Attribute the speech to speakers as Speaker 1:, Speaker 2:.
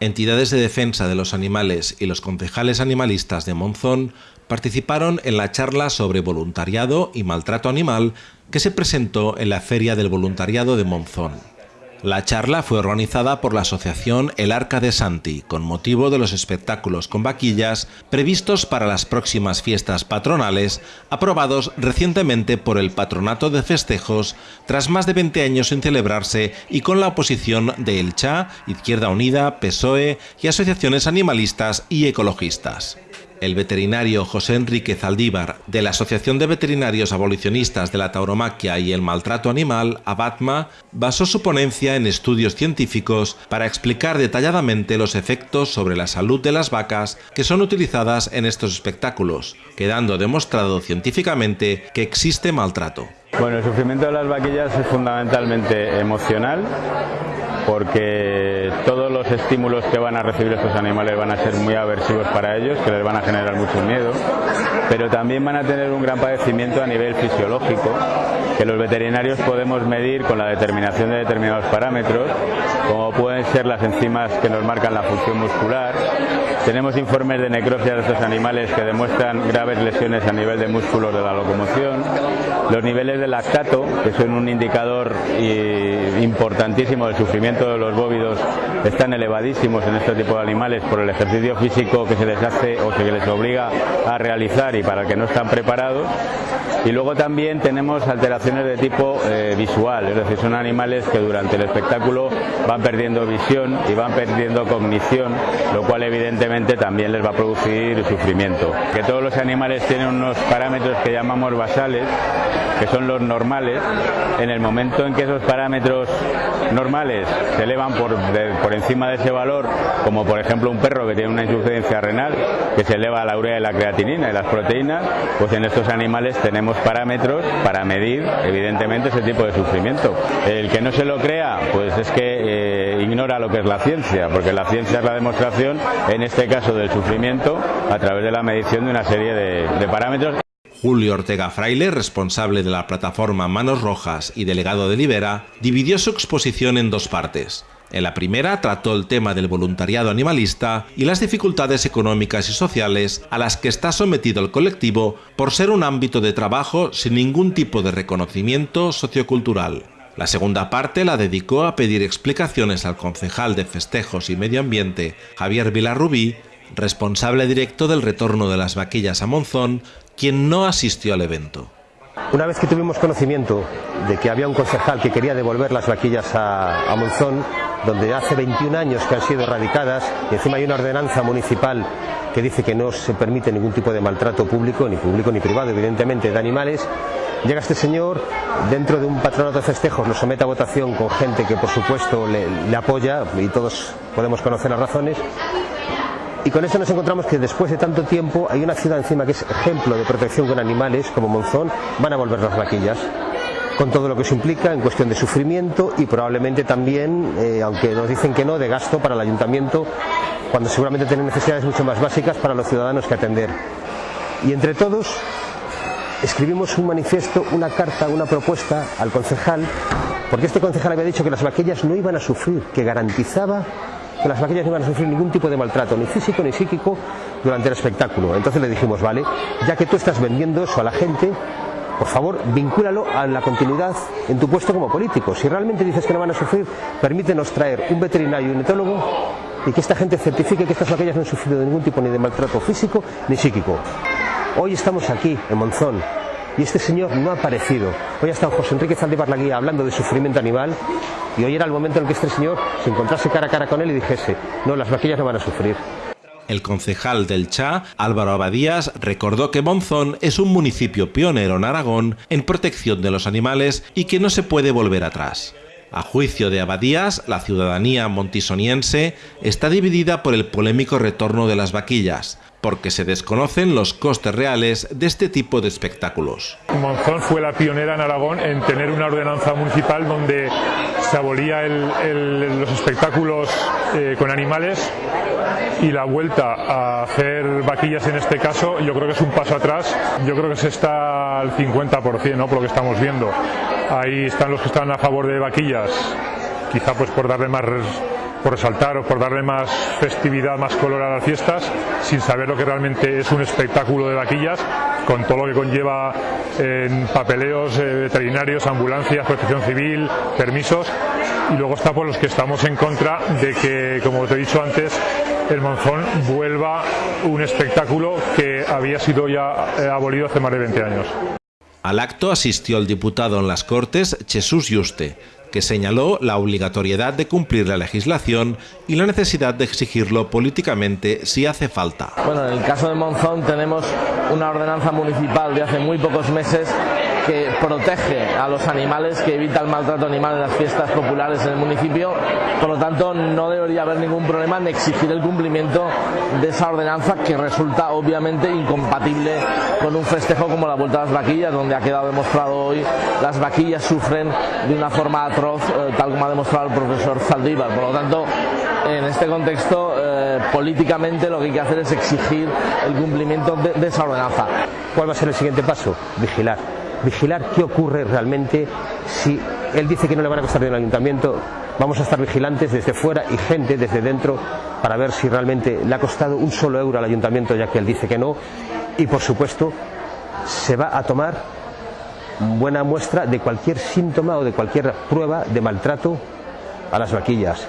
Speaker 1: Entidades de defensa de los animales y los concejales animalistas de Monzón participaron en la charla sobre voluntariado y maltrato animal que se presentó en la Feria del Voluntariado de Monzón. La charla fue organizada por la asociación El Arca de Santi con motivo de los espectáculos con vaquillas previstos para las próximas fiestas patronales aprobados recientemente por el Patronato de Festejos tras más de 20 años sin celebrarse y con la oposición de El Cha, Izquierda Unida, PSOE y asociaciones animalistas y ecologistas. El veterinario José Enrique Zaldívar, de la Asociación de Veterinarios Abolicionistas de la Tauromaquia y el Maltrato Animal, ABATMA, basó su ponencia en estudios científicos para explicar detalladamente los efectos sobre la salud de las vacas que son utilizadas en estos espectáculos, quedando demostrado científicamente que existe maltrato.
Speaker 2: Bueno, el sufrimiento de las vaquillas es fundamentalmente emocional porque todos los estímulos que van a recibir estos animales van a ser muy aversivos para ellos, que les van a generar mucho miedo, pero también van a tener un gran padecimiento a nivel fisiológico, que los veterinarios podemos medir con la determinación de determinados parámetros, como pueden ser las enzimas que nos marcan la función muscular. Tenemos informes de necropsia de estos animales que demuestran graves lesiones a nivel de músculos de la locomoción. Los niveles de lactato, que son un indicador importantísimo del sufrimiento de los bóvidos, están elevadísimos en este tipo de animales por el ejercicio físico que se les hace o se les obliga a realizar y para el que no están preparados. Y luego también tenemos alteraciones de tipo eh, visual, es decir, son animales que durante el espectáculo van perdiendo visión y van perdiendo cognición, lo cual evidentemente también les va a producir sufrimiento. Que todos los animales tienen unos parámetros que llamamos basales, que son los normales, en el momento en que esos parámetros normales se elevan por, por encima de ese valor, como por ejemplo un perro que tiene una insuficiencia renal, que se eleva la urea y la creatinina y las proteínas, pues en estos animales tenemos parámetros para medir evidentemente ese tipo de sufrimiento. El que no se lo crea, pues es que eh, ignora lo que es la ciencia, porque la ciencia es la demostración, en este caso del sufrimiento, a través de la medición de una serie de, de parámetros.
Speaker 1: Julio Ortega Fraile, responsable de la plataforma Manos Rojas y delegado de Libera, dividió su exposición en dos partes. En la primera trató el tema del voluntariado animalista y las dificultades económicas y sociales a las que está sometido el colectivo por ser un ámbito de trabajo sin ningún tipo de reconocimiento sociocultural. La segunda parte la dedicó a pedir explicaciones al concejal de Festejos y Medio Ambiente, Javier Vilarrubí, responsable directo del retorno de las vaquillas a Monzón, quien no asistió al evento.
Speaker 3: Una vez que tuvimos conocimiento de que había un concejal que quería devolver las vaquillas a, a Monzón, donde hace 21 años que han sido erradicadas y encima hay una ordenanza municipal que dice que no se permite ningún tipo de maltrato público, ni público ni privado, evidentemente, de animales, llega este señor dentro de un patronato de festejos, lo somete a votación con gente que por supuesto le, le apoya y todos podemos conocer las razones y con esto nos encontramos que después de tanto tiempo hay una ciudad encima que es ejemplo de protección con animales como Monzón, van a volver las vaquillas con todo lo que eso implica en cuestión de sufrimiento y probablemente también, eh, aunque nos dicen que no, de gasto para el ayuntamiento, cuando seguramente tienen necesidades mucho más básicas para los ciudadanos que atender. Y entre todos escribimos un manifiesto, una carta, una propuesta al concejal, porque este concejal había dicho que las vaquillas no iban a sufrir, que garantizaba que las vaquillas no iban a sufrir ningún tipo de maltrato, ni físico ni psíquico, durante el espectáculo. Entonces le dijimos, vale, ya que tú estás vendiendo eso a la gente, por favor, vincúlalo a la continuidad en tu puesto como político. Si realmente dices que no van a sufrir, permítenos traer un veterinario y un etólogo y que esta gente certifique que estas vaquillas no han sufrido ningún tipo ni de maltrato físico ni psíquico. Hoy estamos aquí, en Monzón, y este señor no ha aparecido. Hoy ha José Enrique Zaldívar Laguía hablando de sufrimiento animal y hoy era el momento en el que este señor se encontrase cara a cara con él y dijese, no, las vaquillas no van a sufrir.
Speaker 1: El concejal del Cha, Álvaro Abadías, recordó que Monzón es un municipio pionero en Aragón en protección de los animales y que no se puede volver atrás. A juicio de Abadías, la ciudadanía montisoniense está dividida por el polémico retorno de las vaquillas, porque se desconocen los costes reales de este tipo de espectáculos.
Speaker 4: Monzón fue la pionera en Aragón en tener una ordenanza municipal donde se abolía el, el, los espectáculos eh, con animales y la vuelta a hacer vaquillas en este caso yo creo que es un paso atrás, yo creo que se está al 50% ¿no? por lo que estamos viendo. Ahí están los que están a favor de vaquillas, quizá pues por darle más por resaltar o por darle más festividad, más color a las fiestas, sin saber lo que realmente es un espectáculo de vaquillas, con todo lo que conlleva en papeleos, eh, veterinarios, ambulancias, protección civil, permisos, y luego está por los que estamos en contra de que, como te he dicho antes, el Monzón vuelva un espectáculo que había sido ya eh, abolido hace más de 20 años.
Speaker 1: Al acto asistió el diputado en las Cortes, Jesús Yuste, que señaló la obligatoriedad de cumplir la legislación y la necesidad de exigirlo políticamente si hace falta.
Speaker 5: Bueno, en el caso de Monzón tenemos una ordenanza municipal de hace muy pocos meses que protege a los animales, que evita el maltrato animal en las fiestas populares en el municipio. Por lo tanto, no debería haber ningún problema en exigir el cumplimiento de esa ordenanza que resulta obviamente incompatible con un festejo como la Vuelta a las Vaquillas, donde ha quedado demostrado hoy las vaquillas sufren de una forma atroz, eh, tal como ha demostrado el profesor Zaldívar. Por lo tanto, en este contexto, eh, políticamente lo que hay que hacer es exigir el cumplimiento de, de esa ordenanza.
Speaker 3: ¿Cuál va a ser el siguiente paso? Vigilar vigilar qué ocurre realmente si él dice que no le van a costar dinero al ayuntamiento, vamos a estar vigilantes desde fuera y gente desde dentro para ver si realmente le ha costado un solo euro al ayuntamiento ya que él dice que no y por supuesto se va a tomar buena muestra de cualquier síntoma o de cualquier prueba de maltrato a las vaquillas.